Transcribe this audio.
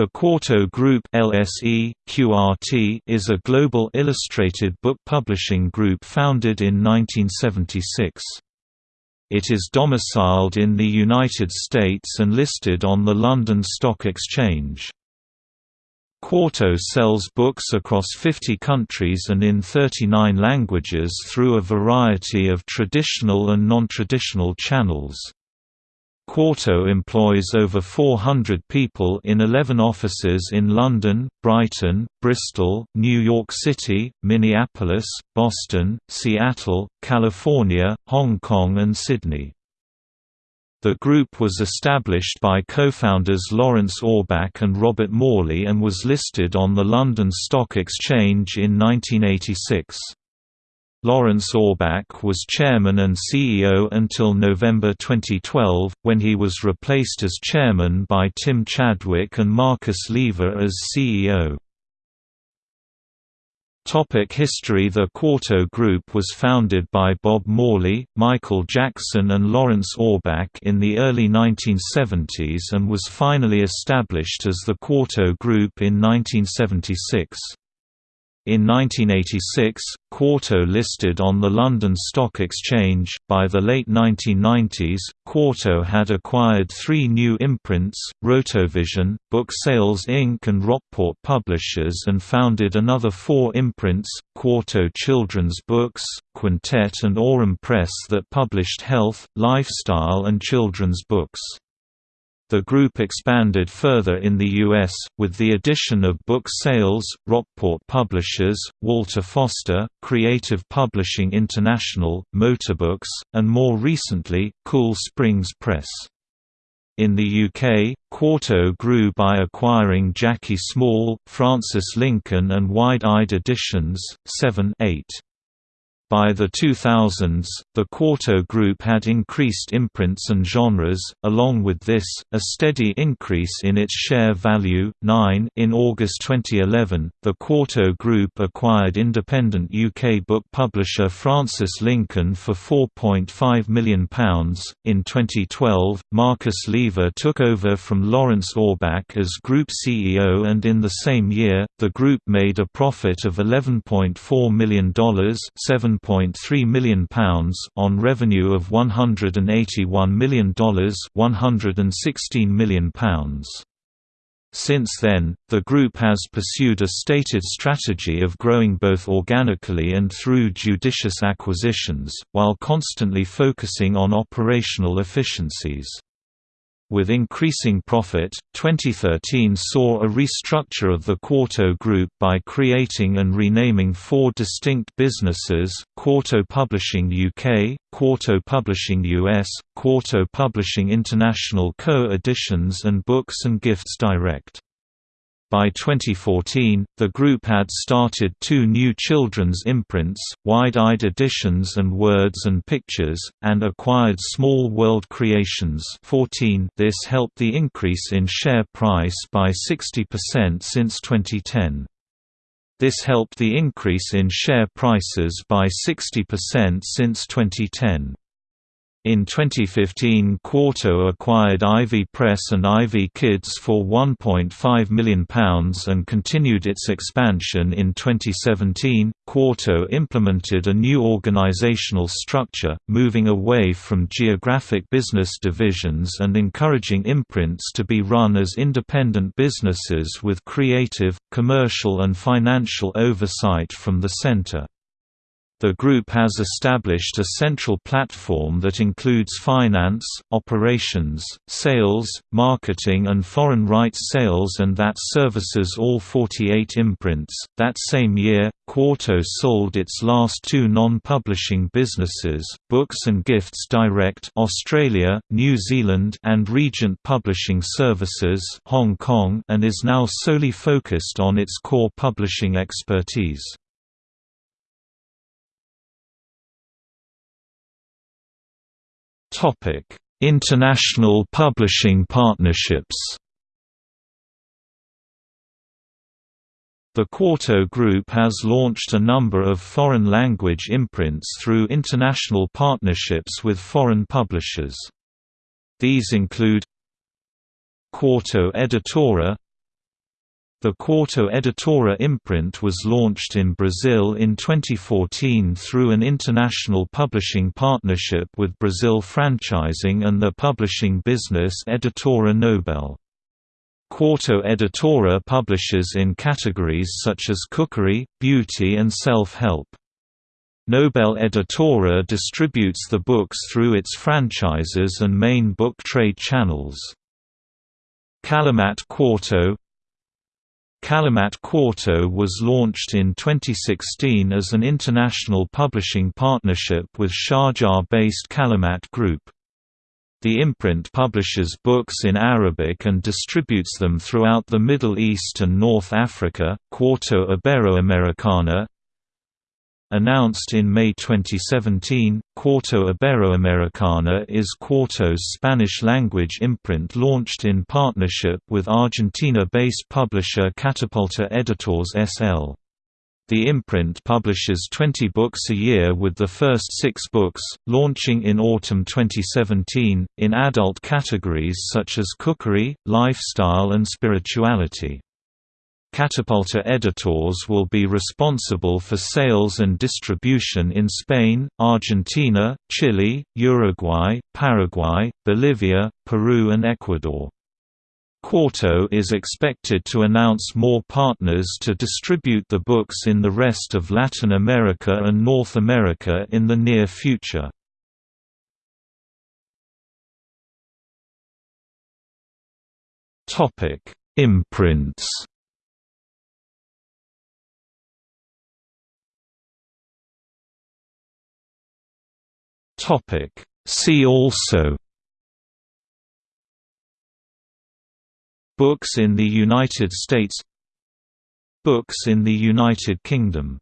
The Quarto Group LSE, QRT, is a global illustrated book publishing group founded in 1976. It is domiciled in the United States and listed on the London Stock Exchange. Quarto sells books across 50 countries and in 39 languages through a variety of traditional and non-traditional channels. Quarto employs over 400 people in 11 offices in London, Brighton, Bristol, New York City, Minneapolis, Boston, Seattle, California, Hong Kong and Sydney. The group was established by co-founders Laurence Orbach and Robert Morley and was listed on the London Stock Exchange in 1986. Laurence Orbach was chairman and CEO until November 2012, when he was replaced as chairman by Tim Chadwick and Marcus Lever as CEO. Topic history The Quarto Group was founded by Bob Morley, Michael Jackson and Laurence Orbach in the early 1970s and was finally established as the Quarto Group in 1976. In 1986, Quarto listed on the London Stock Exchange. By the late 1990s, Quarto had acquired three new imprints Rotovision, Book Sales Inc., and Rockport Publishers, and founded another four imprints Quarto Children's Books, Quintet, and Aurum Press that published health, lifestyle, and children's books. The group expanded further in the U.S., with the addition of book sales, Rockport Publishers, Walter Foster, Creative Publishing International, Motorbooks, and more recently, Cool Springs Press. In the UK, Quarto grew by acquiring Jacqui Small, Frances Lincoln and Wide-Eyed Editions, 7 8. By the 2000s, the Quarto Group had increased imprints and genres, along with this, a steady increase in its share value. 9 In August 2011, the Quarto Group acquired independent UK book publisher Frances Lincoln for £4.5 million. In 2012, Marcus Lever took over from Laurence Orbach as Group CEO, and in the same year, the group made a profit of $11.4 million. 7 £1.3 million on revenue of $181 million £116 million. Since then, the group has pursued a stated strategy of growing both organically and through judicious acquisitions, while constantly focusing on operational efficiencies. With increasing profit, 2013 saw a restructure of the Quarto Group by creating and renaming four distinct businesses, Quarto Publishing UK, Quarto Publishing US, Quarto Publishing International Co-Editions and Books and Gifts Direct. By 2014, the group had started two new children's imprints, Wide-Eyed Editions and Words and Pictures, and acquired Small World Creations 14 this helped the increase in share price by 60% since 2010. This helped the increase in share prices by 60% since 2010. In 2015 Quarto acquired Ivy Press and Ivy Kids for £1.5 million and continued its expansion in 2017. Quarto implemented a new organizational structure, moving away from geographic business divisions and encouraging imprints to be run as independent businesses with creative, commercial and financial oversight from the center. The group has established a central platform that includes finance, operations, sales, marketing, and foreign rights sales, and that services all 48 imprints. That same year, Quarto sold its last two non-publishing businesses, Books and Gifts Direct Australia, New Zealand and Regent Publishing Services Hong Kong and is now solely focused on its core publishing expertise. Topic: International publishing partnerships. The Quarto Group has launched a number of foreign language imprints through international partnerships with foreign publishers. These include Quarto Editora The Quarto Editora imprint was launched in Brazil in 2014 through an international publishing partnership with Brazil Franchising and the publishing business Editora Nobel. Quarto Editora publishes in categories such as cookery, beauty and self-help. Nobel Editora distributes the books through its franchises and main book trade channels. Kalimat Quarto Kalimat Quarto was launched in 2016 as an international publishing partnership with Sharjah-based Kalimat Group. The imprint publishes books in Arabic and distributes them throughout the Middle East and North Africa. Quarto Iberoamericana Announced in May 2017, Quarto Iberoamericana is Quarto's Spanish-language imprint launched in partnership with Argentina-based publisher Catapulta Editores S.L. The imprint publishes 20 books a year with the first six books, launching in autumn 2017, in adult categories such as cookery, lifestyle and spirituality. Catapulta editors will be responsible for sales and distribution in Spain, Argentina, Chile, Uruguay, Paraguay, Bolivia, Peru and Ecuador. Quarto is expected to announce more partners to distribute the books in the rest of Latin America and North America in the near future. Imprints Topic. See also Books in the United States Books in the United Kingdom